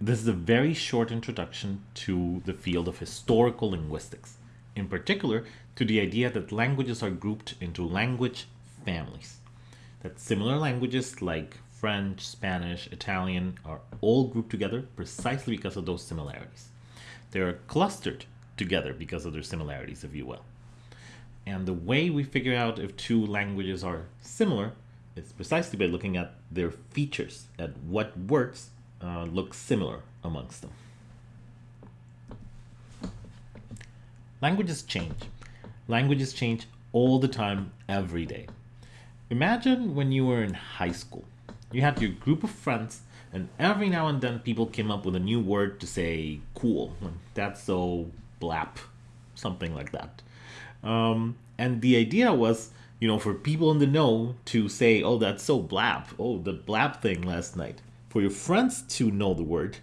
This is a very short introduction to the field of historical linguistics, in particular to the idea that languages are grouped into language families. That similar languages like French, Spanish, Italian are all grouped together precisely because of those similarities. They are clustered together because of their similarities, if you will. And the way we figure out if two languages are similar is precisely by looking at their features, at what words uh, look similar amongst them. Languages change. Languages change all the time, every day. Imagine when you were in high school. You had your group of friends, and every now and then people came up with a new word to say cool. That's so blap, something like that. Um, and the idea was, you know, for people in the know to say, oh, that's so blap. Oh, the blap thing last night for your friends to know the word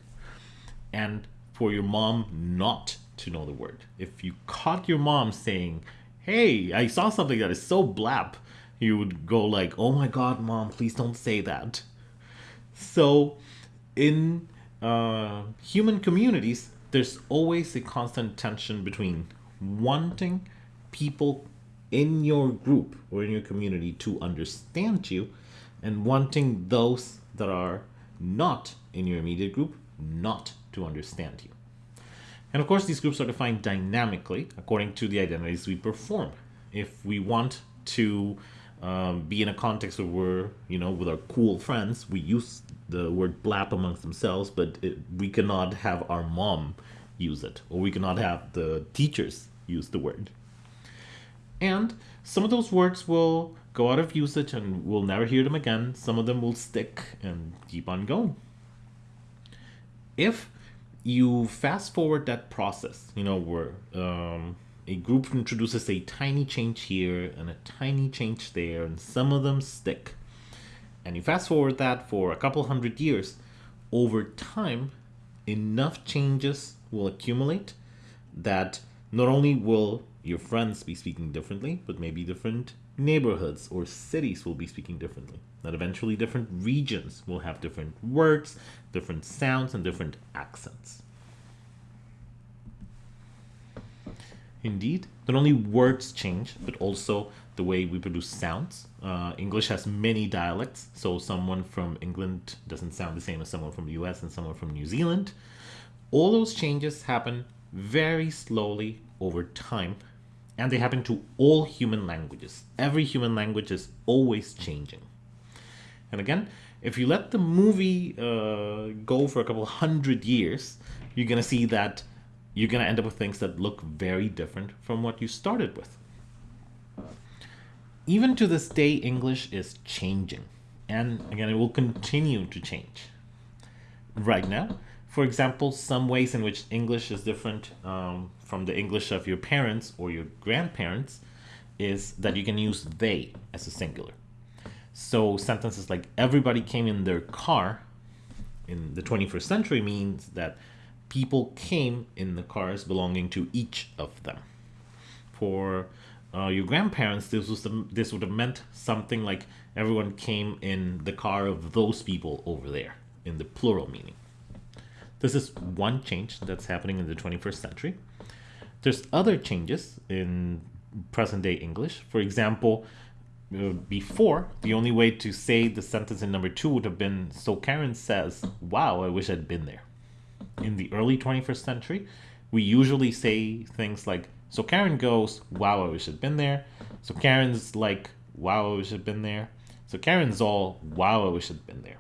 and for your mom not to know the word. If you caught your mom saying, "Hey, I saw something that is so blap," you would go like, "Oh my god, mom, please don't say that." So, in uh, human communities, there's always a constant tension between wanting people in your group or in your community to understand you and wanting those that are not in your immediate group not to understand you. And of course, these groups are defined dynamically according to the identities we perform. If we want to um, be in a context where we're, you know, with our cool friends, we use the word blap amongst themselves, but it, we cannot have our mom use it, or we cannot have the teachers use the word. And some of those words will go out of usage and we'll never hear them again. Some of them will stick and keep on going. If you fast forward that process, you know, where um, a group introduces a tiny change here and a tiny change there, and some of them stick, and you fast forward that for a couple hundred years, over time, enough changes will accumulate that not only will your friends be speaking differently, but maybe different neighborhoods or cities will be speaking differently. That eventually different regions will have different words, different sounds, and different accents. Indeed, not only words change, but also the way we produce sounds. Uh, English has many dialects, so someone from England doesn't sound the same as someone from the US and someone from New Zealand. All those changes happen very slowly over time and they happen to all human languages. Every human language is always changing. And again, if you let the movie uh, go for a couple hundred years, you're going to see that you're going to end up with things that look very different from what you started with. Even to this day, English is changing. And again, it will continue to change. Right now, for example, some ways in which English is different um, from the English of your parents or your grandparents is that you can use they as a singular. So sentences like everybody came in their car in the 21st century means that people came in the cars belonging to each of them. For uh, your grandparents, this was the, this would have meant something like everyone came in the car of those people over there in the plural meaning. This is one change that's happening in the 21st century. There's other changes in present day English. For example, uh, before, the only way to say the sentence in number two would have been, so Karen says, wow, I wish I'd been there. In the early 21st century, we usually say things like, so Karen goes, wow, I wish I'd been there. So Karen's like, wow, I wish I'd been there. So Karen's all, wow, I wish I'd been there.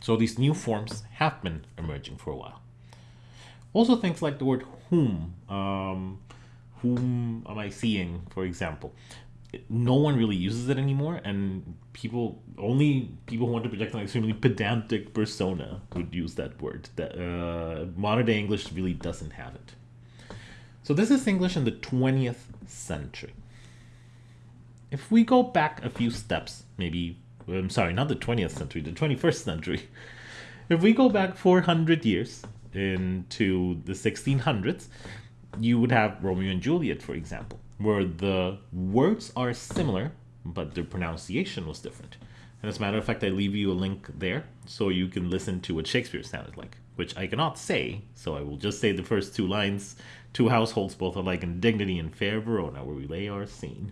So these new forms have been emerging for a while. Also things like the word whom, um, whom am I seeing, for example. No one really uses it anymore, and people only people who want to project an extremely pedantic persona would use that word. That uh, modern day English really doesn't have it. So this is English in the 20th century. If we go back a few steps, maybe I'm sorry, not the 20th century, the 21st century. If we go back 400 years into the 1600s, you would have Romeo and Juliet, for example, where the words are similar, but the pronunciation was different. And as a matter of fact, I leave you a link there so you can listen to what Shakespeare sounded like, which I cannot say, so I will just say the first two lines. Two households both alike in dignity and fair Verona, oh, where we lay our scene.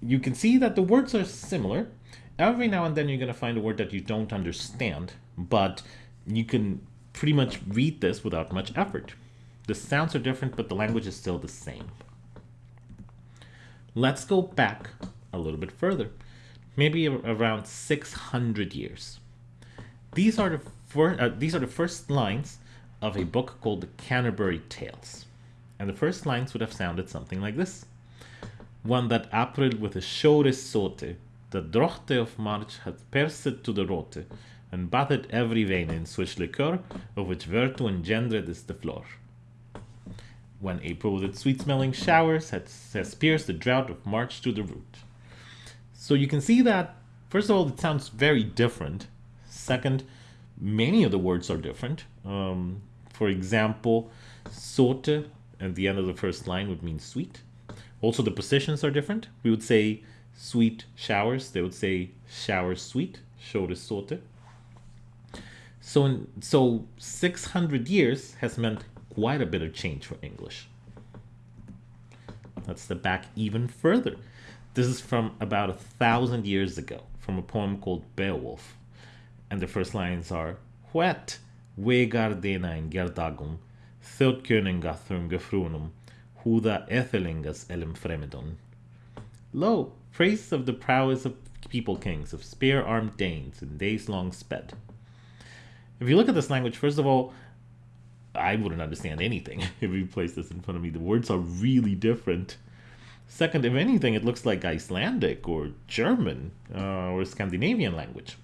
You can see that the words are similar. Every now and then you're going to find a word that you don't understand, but you can pretty much read this without much effort. The sounds are different, but the language is still the same. Let's go back a little bit further, maybe around 600 years. These are the first, uh, these are the first lines of a book called the Canterbury Tales. And the first lines would have sounded something like this. One that April with a shore sote, the drochte of March had pierced to the rote, and bathed every vein in switch liquor, of which virtue engendered is the floor when April with its sweet-smelling showers has, has pierced the drought of March to the root. So you can see that, first of all, it sounds very different. Second, many of the words are different. Um, for example, sote at the end of the first line would mean sweet. Also, the positions are different. We would say sweet showers. They would say shower sweet, shore sote. So, in, so 600 years has meant quite a bit of change for English. Let's step back even further. This is from about a thousand years ago, from a poem called Beowulf. And the first lines are Huet vegardena in gerdagum, thotköninga thurmgefrunum, huda ethelingas elim fremedon. Lo, praise of the prowess of people kings, of spear-armed Danes in days long sped. If you look at this language, first of all, I wouldn't understand anything if you place this in front of me. The words are really different. Second, if anything, it looks like Icelandic or German uh, or Scandinavian language.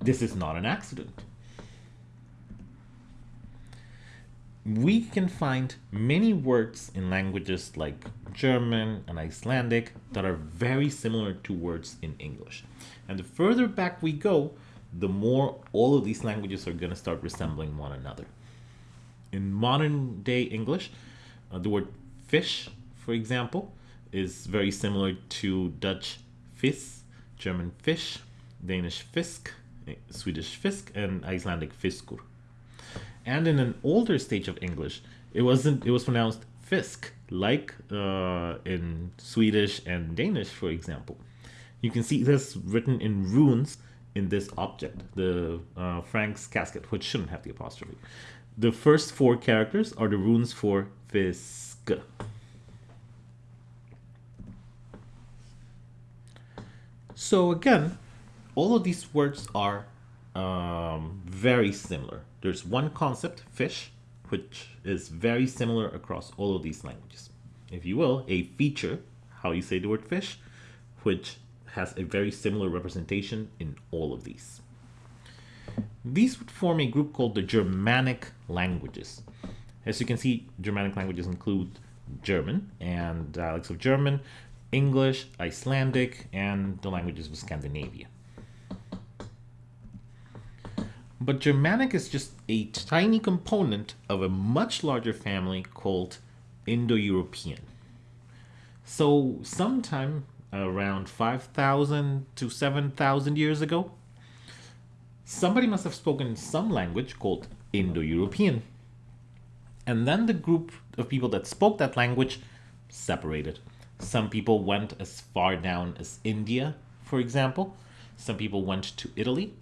This is not an accident. We can find many words in languages like German and Icelandic that are very similar to words in English. And the further back we go, the more all of these languages are going to start resembling one another. In modern day English, uh, the word fish, for example, is very similar to Dutch vis, German Fisch, Danish fisk, eh, Swedish fisk, and Icelandic fiskur. And in an older stage of English, it wasn't. It was pronounced fisk, like uh, in Swedish and Danish, for example. You can see this written in runes in this object, the uh, Frank's casket, which shouldn't have the apostrophe. The first four characters are the runes for Fisk. So again, all of these words are um, very similar. There's one concept, fish, which is very similar across all of these languages. If you will, a feature, how you say the word fish, which has a very similar representation in all of these. These would form a group called the Germanic languages. As you can see, Germanic languages include German and dialects of German, English, Icelandic, and the languages of Scandinavia. But Germanic is just a tiny component of a much larger family called Indo-European. So sometime around 5,000 to 7,000 years ago. Somebody must have spoken some language called Indo-European. And then the group of people that spoke that language separated. Some people went as far down as India, for example. Some people went to Italy.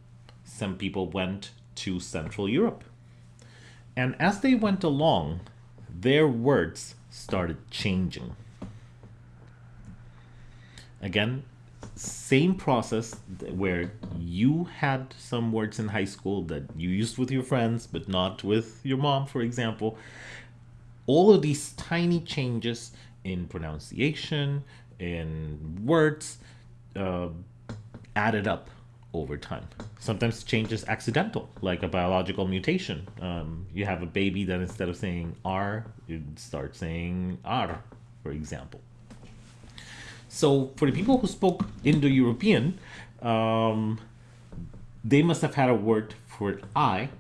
Some people went to Central Europe. And as they went along, their words started changing. Again, same process where you had some words in high school that you used with your friends, but not with your mom, for example. All of these tiny changes in pronunciation, in words, uh, added up over time. Sometimes change is accidental, like a biological mutation. Um, you have a baby that instead of saying R, you start saying R, for example. So for the people who spoke Indo-European, um, they must have had a word for I,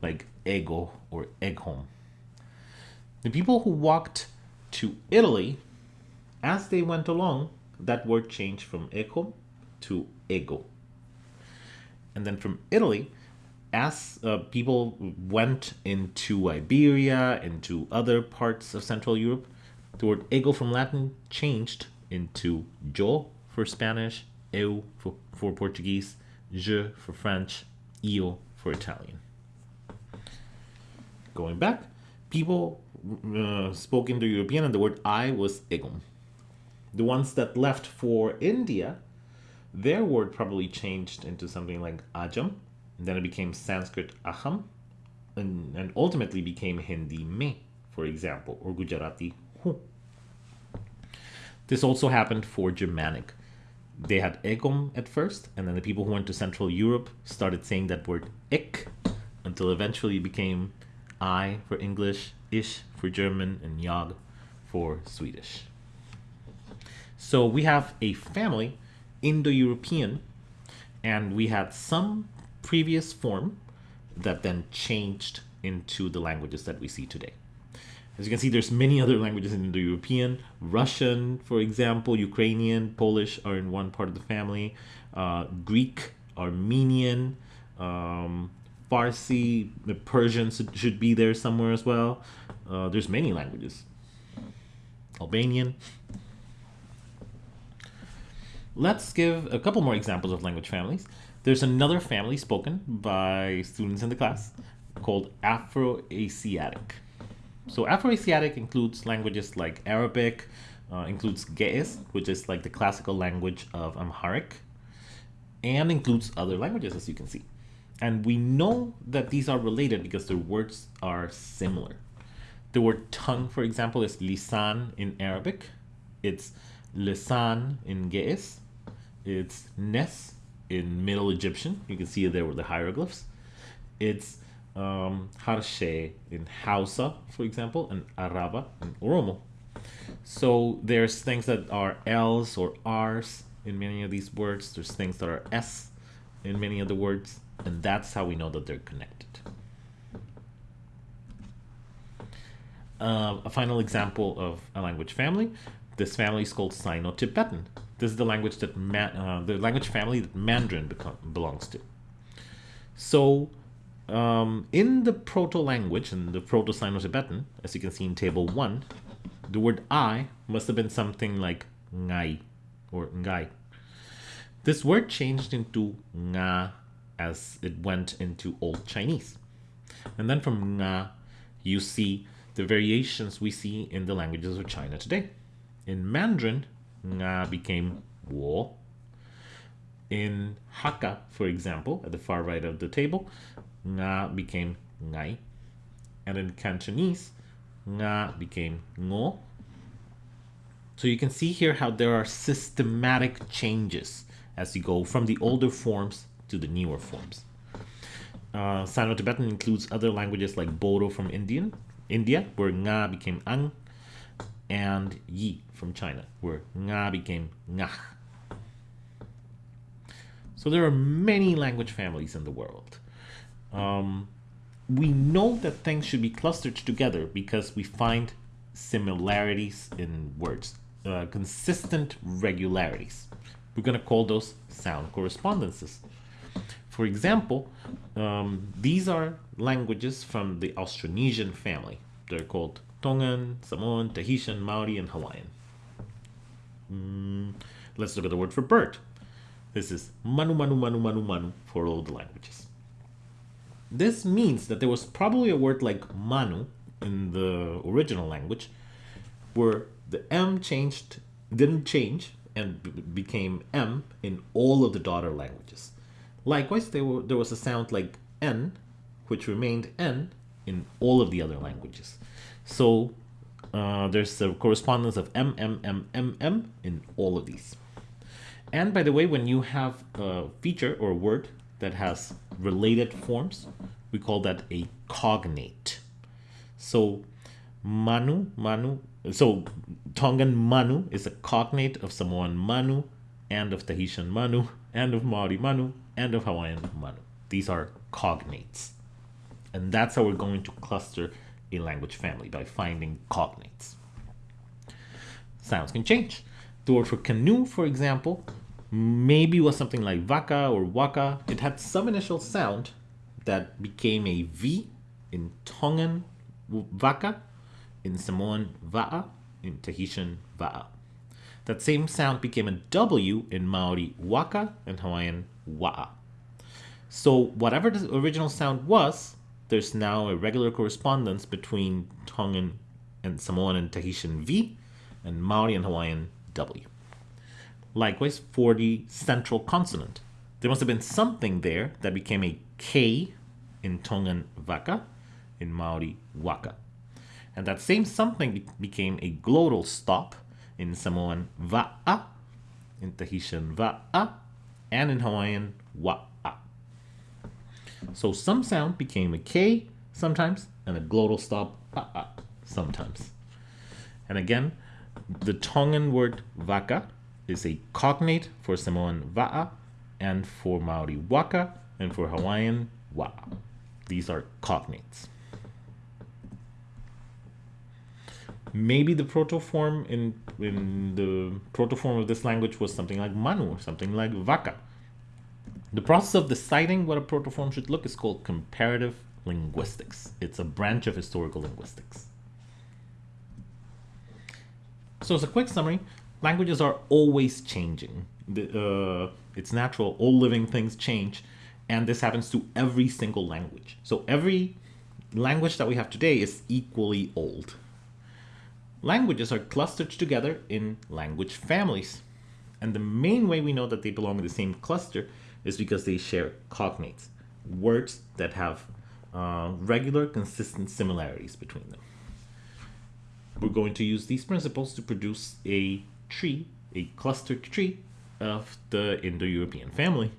like ego or eghom. The people who walked to Italy, as they went along, that word changed from eghom to ego. And then from Italy, as uh, people went into Iberia, into other parts of Central Europe, the word ego from Latin changed into yo for Spanish, eu for, for Portuguese, je for French, io for Italian. Going back, people uh, spoke Indo-European and the word I was egum. The ones that left for India, their word probably changed into something like ajam, and then it became Sanskrit aham, and, and ultimately became Hindi me, for example, or Gujarati hu. This also happened for Germanic. They had egum at first, and then the people who went to Central Europe started saying that word ik until eventually it became I for English, ish for German, and jag for Swedish. So we have a family, Indo-European, and we had some previous form that then changed into the languages that we see today. As you can see, there's many other languages in Indo-European. Russian, for example, Ukrainian, Polish are in one part of the family. Uh, Greek, Armenian, um, Farsi, Persian should be there somewhere as well. Uh, there's many languages. Albanian. Let's give a couple more examples of language families. There's another family spoken by students in the class called Afro-Asiatic. So Afro-Asiatic includes languages like Arabic, uh, includes Ge'ez, which is like the classical language of Amharic, and includes other languages, as you can see. And we know that these are related because their words are similar. The word tongue, for example, is lisan in Arabic. It's lisan in Ge'ez. It's nes in Middle Egyptian. You can see there were the hieroglyphs. It's um, Harshe in Hausa, for example, and Araba in Oromo. So there's things that are L's or R's in many of these words. There's things that are S in many of the words, and that's how we know that they're connected. Uh, a final example of a language family. This family is called Sino-Tibetan. This is the language that uh, the language family that Mandarin belongs to. So um, in the proto-language, in the Proto-Sino-Tibetan, as you can see in table 1, the word I must have been something like ngai or ngai. This word changed into nga as it went into Old Chinese. And then from nga, you see the variations we see in the languages of China today. In Mandarin, nga became wo. In Hakka, for example, at the far right of the table, nga became ngai. And in Cantonese, nga became ngo. So you can see here how there are systematic changes as you go from the older forms to the newer forms. Uh, Sino-Tibetan includes other languages like Bodo from Indian, India, where nga became ang, and yi from China, where nga became ngah. So there are many language families in the world. Um, we know that things should be clustered together because we find similarities in words, uh, consistent regularities. We're going to call those sound correspondences. For example, um, these are languages from the Austronesian family. They're called Tongan, Samoan, Tahitian, Maori, and Hawaiian. Mm, let's look at the word for bird. This is manu manu manu manu manu for all the languages. This means that there was probably a word like manu in the original language where the M changed, didn't change and became M in all of the daughter languages. Likewise, there, were, there was a sound like N, which remained N in all of the other languages. So uh, there's a correspondence of M, M, M, M, M in all of these. And by the way, when you have a feature or a word that has related forms, we call that a cognate. So Manu, Manu, so Tongan Manu is a cognate of Samoan Manu and of Tahitian Manu and of Maori Manu and of Hawaiian Manu. These are cognates. And that's how we're going to cluster a language family by finding cognates. Sounds can change. The word for canoe, for example, maybe was something like vaka or waka. It had some initial sound that became a V in Tongan vaka, in Samoan va'a, in Tahitian va'a. That same sound became a W in Maori waka and Hawaiian wa'a. So whatever the original sound was, there's now a regular correspondence between Tongan and Samoan and Tahitian V and Maori and Hawaiian W. Likewise, for the central consonant, there must have been something there that became a K in Tongan vaka, in Maori waka. And that same something became a glottal stop in Samoan va'a, in Tahitian va'a, and in Hawaiian wa'a. So some sound became a K sometimes and a glottal stop a sometimes. And again, the Tongan word vaka is a cognate for Samoan va'a and for Maori waka and for Hawaiian wa'a. These are cognates. Maybe the protoform in in the protoform of this language was something like manu or something like vaka. The process of deciding what a protoform should look is called comparative linguistics. It's a branch of historical linguistics. So as a quick summary, languages are always changing. The, uh, it's natural, all living things change, and this happens to every single language. So every language that we have today is equally old. Languages are clustered together in language families. And the main way we know that they belong in the same cluster is because they share cognates, words that have uh, regular, consistent similarities between them. We're going to use these principles to produce a tree, a clustered tree of the Indo-European family.